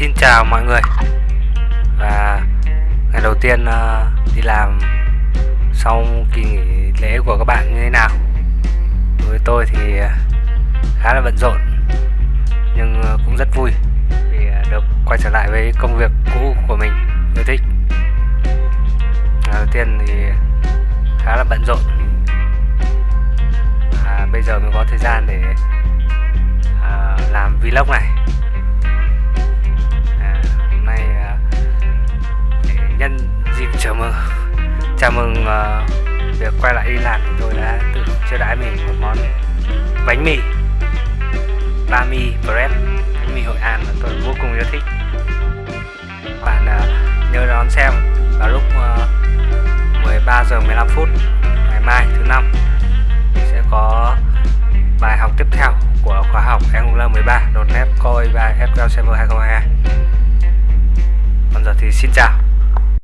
Xin chào mọi người. Và ngày đầu tiên uh, đi làm sau kỳ nghỉ lễ của các bạn như thế nào? Với tôi thì ờ, khá là bận rộn Nhưng ờ, cũng rất vui Vì được quay trở lại với công việc cũ của mình yêu thích. Ngày đầu tiên thì khá là bận rộn. Và bây giờ mới có thời gian để làm vlog này. Chào mừng. Chào mừng uh, việc quay lại đi làm thì tôi đã tự chiêu đãi mình một món bánh mì. Ba mi bread bánh mì hội an mà tôi vô cùng yêu thích. Bạn uh, nhớ đón xem vào lúc ờ, uh, 13 giờ 15 phút ngày mai thứ năm. Sẽ có bài học tiếp theo của khóa học Angular 13 .NET Core 3 SQL Server 2022 còn giờ thì xin chào.